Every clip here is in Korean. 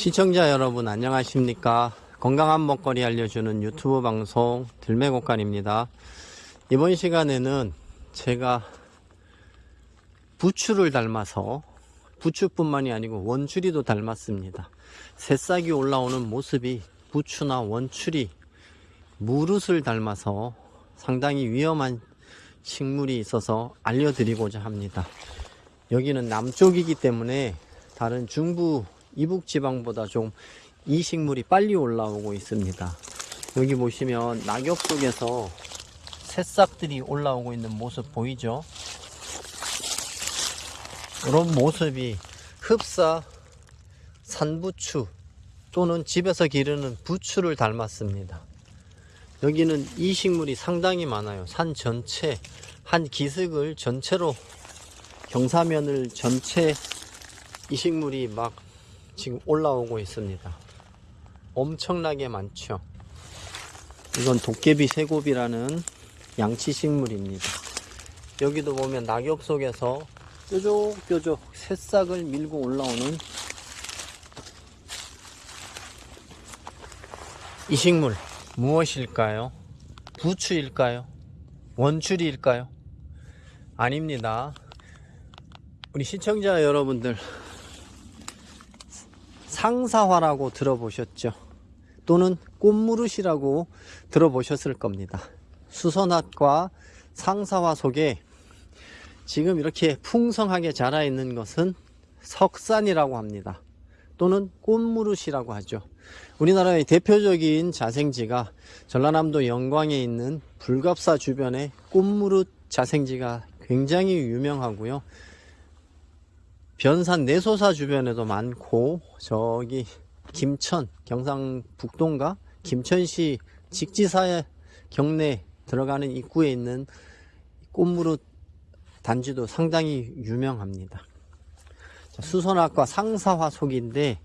시청자 여러분 안녕하십니까? 건강한 먹거리 알려주는 유튜브 방송 들매곡간입니다. 이번 시간에는 제가 부추를 닮아서 부추뿐만이 아니고 원추리도 닮았습니다. 새싹이 올라오는 모습이 부추나 원추리 무릇을 닮아서 상당히 위험한 식물이 있어서 알려드리고자 합니다. 여기는 남쪽이기 때문에 다른 중부 이북 지방보다 좀 이 식물이 빨리 올라오고 있습니다. 여기 보시면 낙엽 속에서 새싹들이 올라오고 있는 모습 보이죠? 이런 모습이 흡사 산부추 또는 집에서 기르는 부추를 닮았습니다. 여기는 이 식물이 상당히 많아요. 산 전체 한 기슭을 전체로 경사면을 전체 이 식물이 막 지금 올라오고 있습니다. 엄청나게 많죠. 이건 도깨비 새곱이라는 양치 식물입니다. 여기도 보면 낙엽 속에서 뾰족뾰족 새싹을 밀고 올라오는 이 식물 무엇일까요? 부추일까요? 원추리일까요? 아닙니다. 우리 시청자 여러분들 상사화라고 들어보셨죠? 또는 꽃무릇이라고 들어보셨을 겁니다. 수선화과 상사화 속에 지금 이렇게 풍성하게 자라 있는 것은 석산이라고 합니다. 또는 꽃무릇이라고 하죠. 우리나라의 대표적인 자생지가 전라남도 영광에 있는 불갑사 주변에 꽃무릇 자생지가 굉장히 유명하고요. 변산 내소사 주변에도 많고 저기 김천 경상북도인가 김천시 직지사의 경내 들어가는 입구에 있는 꽃무릇 단지도 상당히 유명합니다. 수선화과 상사화 속인데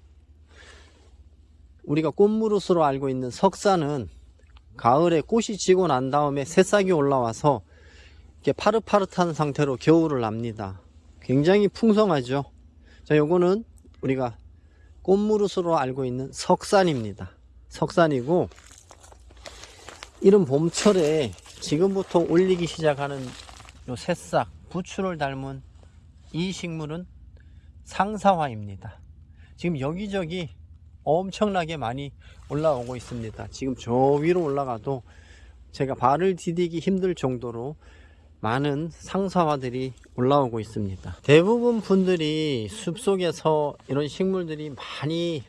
우리가 꽃무릇으로 알고 있는 석사는 가을에 꽃이 지고 난 다음에 새싹이 올라와서 이렇게 파릇파릇한 상태로 겨울을 납니다. 굉장히 풍성하죠. 자, 요거는 우리가 꽃무릇으로 알고 있는 석산입니다. 석산이고 이런 봄철에 지금부터 올리기 시작하는 요 새싹, 부추를 닮은 이 식물은 상사화입니다. 지금 여기저기 엄청나게 많이 올라오고 있습니다. 지금 저 위로 올라가도 제가 발을 디디기 힘들 정도로 많은 상사화들이 올라오고 있습니다. 대부분 분들이 숲속에서 이런 식물들이 많이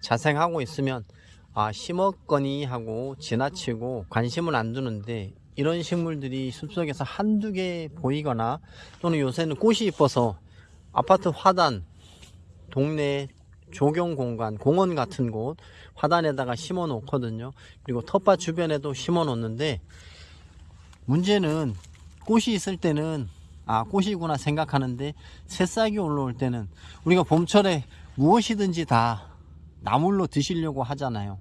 자생하고 있으면 아 심었거니 하고 지나치고 관심을 안 두는데 이런 식물들이 숲속에서 한두 개 보이거나 또는 요새는 꽃이 이뻐서 아파트 화단 동네 조경 공간 공원 같은 곳 화단에다가 심어 놓거든요 그리고 텃밭 주변에도 심어 놓는데 문제는 꽃이 있을 때는 아 꽃이구나 생각하는데 새싹이 올라올 때는 우리가 봄철에 무엇이든지 다 나물로 드시려고 하잖아요.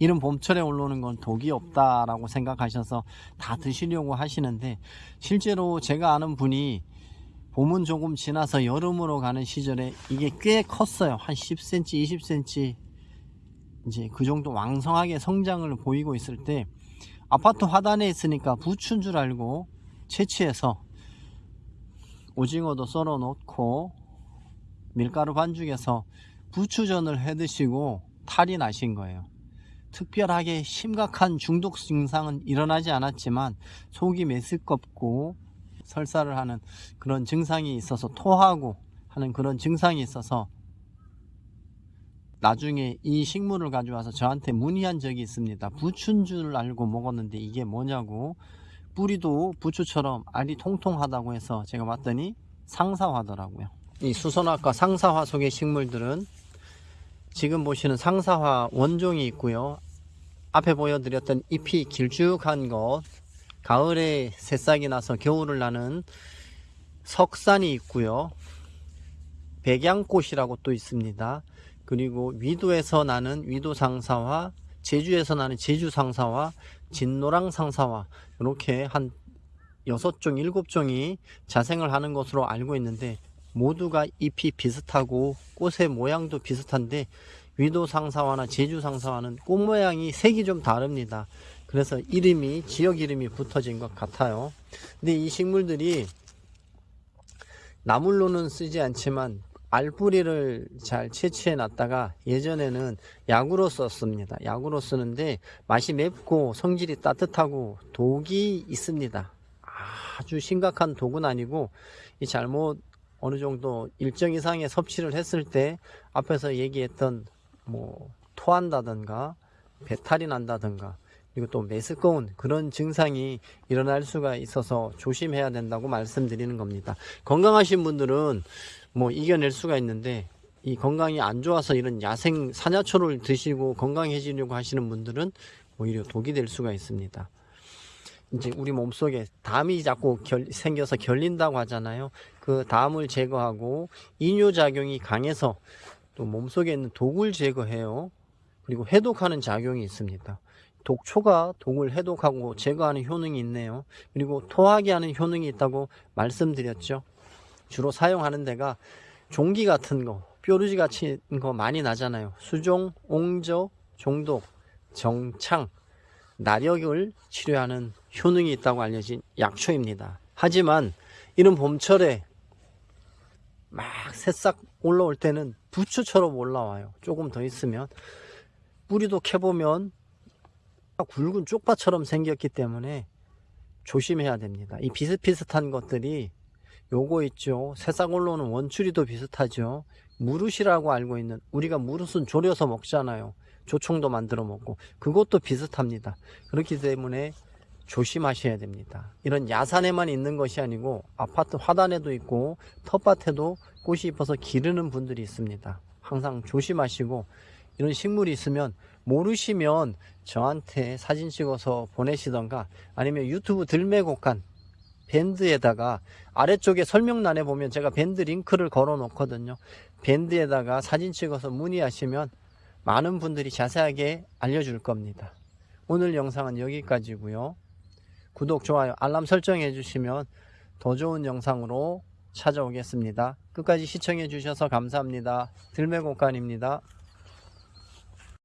이런 봄철에 올라오는 건 독이 없다라고 생각하셔서 다 드시려고 하시는데 실제로 제가 아는 분이 봄은 조금 지나서 여름으로 가는 시절에 이게 꽤 컸어요. 한 10cm 20cm 이제 그 정도 왕성하게 성장을 보이고 있을 때 아파트 화단에 있으니까 부추인 줄 알고 채취해서 오징어도 썰어 놓고 밀가루 반죽해서 부추전을 해 드시고 탈이 나신 거예요. 특별하게 심각한 중독 증상은 일어나지 않았지만 속이 메스껍고 설사를 하는 그런 증상이 있어서 토하고 하는 그런 증상이 있어서 나중에 이 식물을 가져와서 저한테 문의한 적이 있습니다. 부추인 줄 알고 먹었는데 이게 뭐냐고 뿌리도 부추처럼 알이 통통하다고 해서 제가 봤더니 상사화더라고요. 이 수선화과 상사화 속의 식물들은 지금 보시는 상사화 원종이 있고요. 앞에 보여드렸던 잎이 길쭉한 것 가을에 새싹이 나서 겨울을 나는 석산이 있고요. 백양꽃이라고 또 있습니다. 그리고 위도에서 나는 위도상사화 제주에서 나는 제주상사화 진노랑 상사화 이렇게 한 여섯 종 일곱 종이 자생을 하는 것으로 알고 있는데 모두가 잎이 비슷하고 꽃의 모양도 비슷한데 위도 상사화나 제주 상사화는 꽃 모양이 색이 좀 다릅니다. 그래서 이름이 지역 이름이 붙어진 것 같아요. 근데 이 식물들이 나물로는 쓰지 않지만 알뿌리를 잘 채취해 놨다가 예전에는 약으로 썼습니다. 약으로 쓰는데 맛이 맵고 성질이 따뜻하고 독이 있습니다. 아주 심각한 독은 아니고 이 잘못 어느 정도 일정 이상의 섭취를 했을 때 앞에서 얘기했던 뭐 토한다든가 배탈이 난다든가 그리고 또 메스꺼운 그런 증상이 일어날 수가 있어서 조심해야 된다고 말씀드리는 겁니다. 건강하신 분들은 뭐 이겨낼 수가 있는데 이 건강이 안 좋아서 이런 야생 사냐초를 드시고 건강해지려고 하시는 분들은 오히려 독이 될 수가 있습니다. 이제 우리 몸속에 담이 자꾸 결- 생겨서 결린다고 하잖아요. 그 담을 제거하고 이뇨작용이 강해서 또 몸속에 있는 독을 제거해요. 그리고 해독하는 작용이 있습니다. 독초가 독을 해독하고 제거하는 효능이 있네요. 그리고 토하게 하는 효능이 있다고 말씀드렸죠. 주로 사용하는 데가 종기 같은 거, 뾰루지 같은 거 많이 나잖아요. 수종, 옹저, 종독, 정창, 나력을 치료하는 효능이 있다고 알려진 약초입니다. 하지만 이런 봄철에 막 새싹 올라올 때는 부추처럼 올라와요. 조금 더 있으면 뿌리도 캐보면 굵은 쪽파처럼 생겼기 때문에 조심해야 됩니다. 이 비슷비슷한 것들이 요거 있죠. 새싹 올라오는 원추리도 비슷하죠. 무릇이라고 알고 있는 우리가 무릇은 졸여서 먹잖아요. 조청도 만들어 먹고 그것도 비슷합니다. 그렇기 때문에 조심하셔야 됩니다. 이런 야산에만 있는 것이 아니고 아파트 화단에도 있고 텃밭에도 꽃이 입어서 기르는 분들이 있습니다. 항상 조심하시고 이런 식물이 있으면 모르시면 저한테 사진 찍어서 보내시던가 아니면 유튜브 들매곡간 밴드에다가 아래쪽에 설명란에 보면 제가 밴드 링크를 걸어 놓거든요. 밴드에다가 사진 찍어서 문의하시면 많은 분들이 자세하게 알려줄 겁니다. 오늘 영상은 여기까지고요. 구독, 좋아요, 알람 설정해 주시면 더 좋은 영상으로 찾아오겠습니다. 끝까지 시청해 주셔서 감사합니다. 들매곡간입니다.